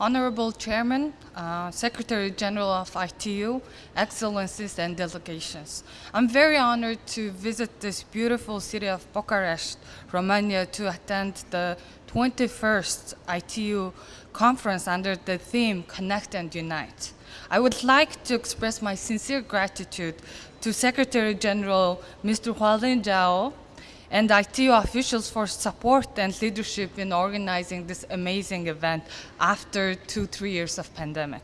Honorable Chairman, uh, Secretary General of ITU, Excellencies and delegations. I'm very honored to visit this beautiful city of Bucharest, Romania to attend the 21st ITU conference under the theme Connect and Unite. I would like to express my sincere gratitude to Secretary General Mr. Houlin Zhao and ITU officials for support and leadership in organizing this amazing event after two, three years of pandemic.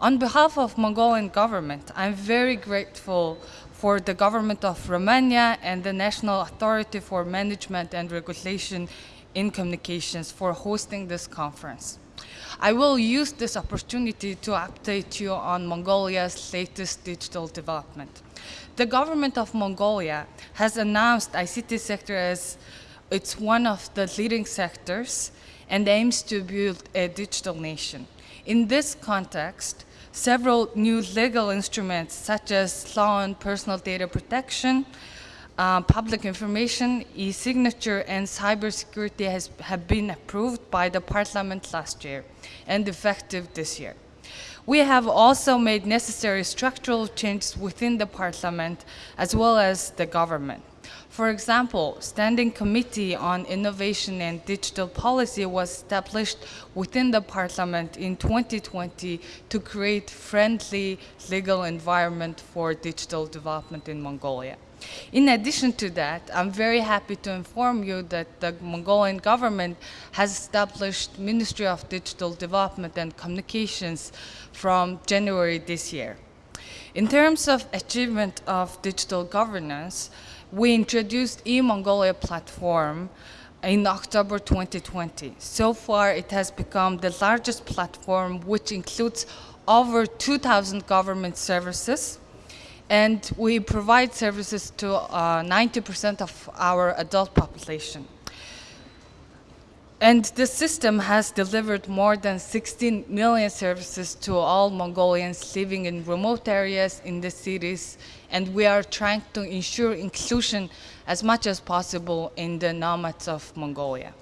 On behalf of Mongolian government, I'm very grateful for the government of Romania and the National Authority for Management and Regulation in Communications for hosting this conference. I will use this opportunity to update you on Mongolia's latest digital development. The government of Mongolia has announced ICT sector as it's one of the leading sectors and aims to build a digital nation. In this context, several new legal instruments such as law on personal data protection, uh, public information, e-signature, and cybersecurity has, have been approved by the parliament last year and effective this year. We have also made necessary structural changes within the parliament as well as the government. For example, Standing Committee on Innovation and Digital Policy was established within the Parliament in 2020 to create friendly legal environment for digital development in Mongolia. In addition to that, I'm very happy to inform you that the Mongolian government has established Ministry of Digital Development and Communications from January this year. In terms of achievement of digital governance, we introduced e-Mongolia platform in October 2020. So far, it has become the largest platform which includes over 2,000 government services, and we provide services to 90% uh, of our adult population. And the system has delivered more than 16 million services to all Mongolians living in remote areas in the cities, and we are trying to ensure inclusion as much as possible in the nomads of Mongolia.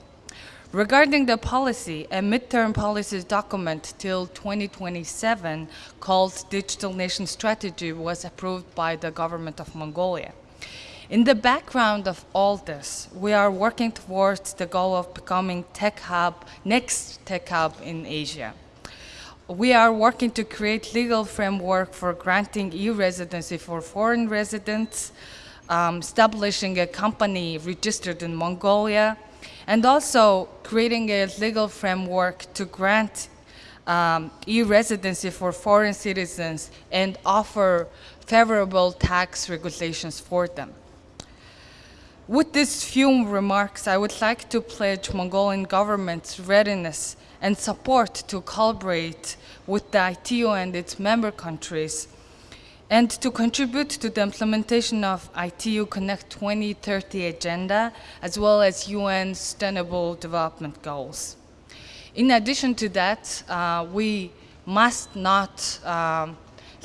Regarding the policy, a midterm policies document till 2027 called Digital Nation Strategy was approved by the government of Mongolia. In the background of all this, we are working towards the goal of becoming tech hub, next tech hub in Asia. We are working to create legal framework for granting e-residency for foreign residents, um, establishing a company registered in Mongolia, and also creating a legal framework to grant um, e-residency for foreign citizens and offer favorable tax regulations for them. With these few remarks, I would like to pledge Mongolian government's readiness and support to collaborate with the ITU and its member countries and to contribute to the implementation of ITU Connect 2030 agenda, as well as UN Sustainable Development Goals. In addition to that, uh, we must not um,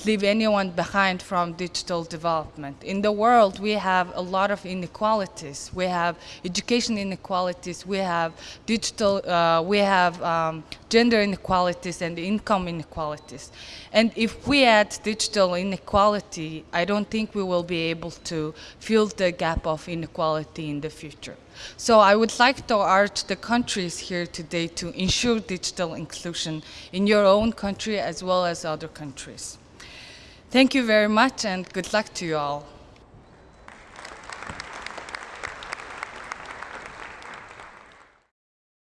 leave anyone behind from digital development. In the world, we have a lot of inequalities. We have education inequalities, we have digital, uh, we have um, gender inequalities and income inequalities. And if we add digital inequality, I don't think we will be able to fill the gap of inequality in the future. So I would like to urge the countries here today to ensure digital inclusion in your own country as well as other countries. Thank you very much and good luck to you all.